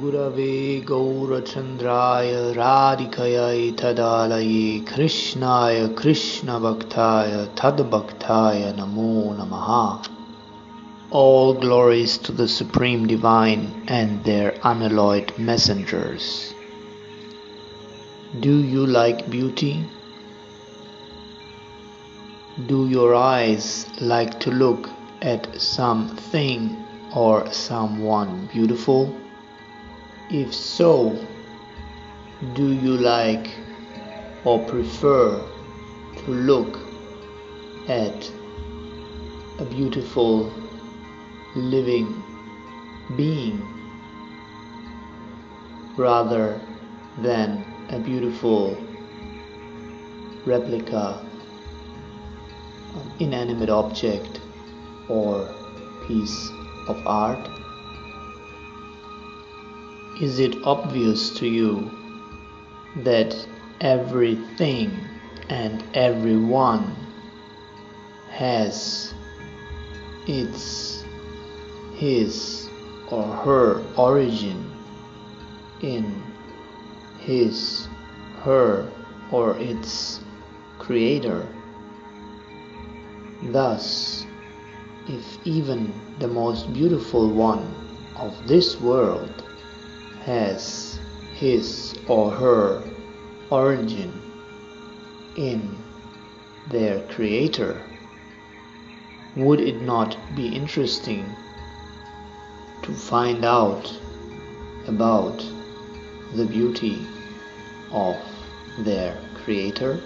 गुरवे गौरचन्द्राय राधिकयै तदालये कृष्णाय कृष्णभक्ताय तद्भक्ताय namo namaha all glories to the Supreme Divine and their unalloyed messengers. Do you like beauty? Do your eyes like to look at something or someone beautiful? If so, do you like or prefer to look at a beautiful living being rather than a beautiful replica inanimate object or piece of art? Is it obvious to you that everything and everyone has its his or her origin in his her or its creator? Thus if even the most beautiful one of this world has his or her origin in their creator, would it not be interesting to find out about the beauty of their creator?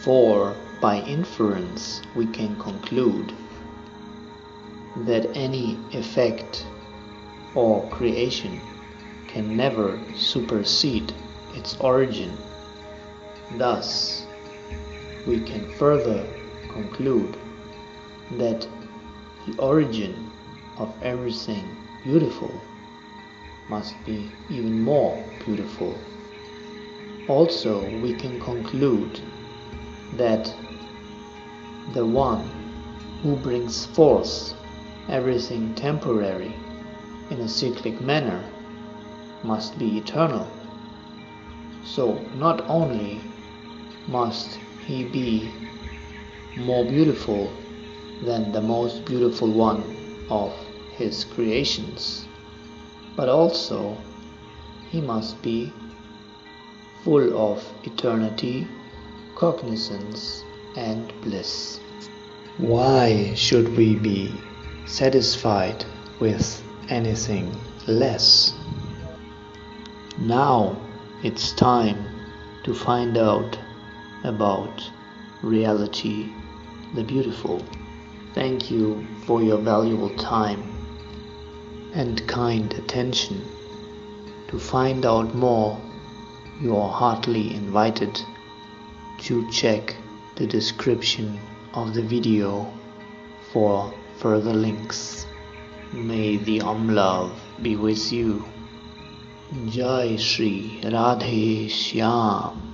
For by inference we can conclude that any effect or creation can never supersede its origin. Thus, we can further conclude that the origin of everything beautiful must be even more beautiful. Also, we can conclude that the one who brings forth everything temporary in a cyclic manner must be eternal. So not only must he be more beautiful than the most beautiful one of his creations, but also he must be full of eternity, cognizance, and bliss. Why should we be satisfied with anything less? Now it's time to find out about reality, the beautiful. Thank you for your valuable time and kind attention. To find out more, you are heartily invited to check the description of the video for further links. May the Om Love be with you. जय श्री राधे श्याम।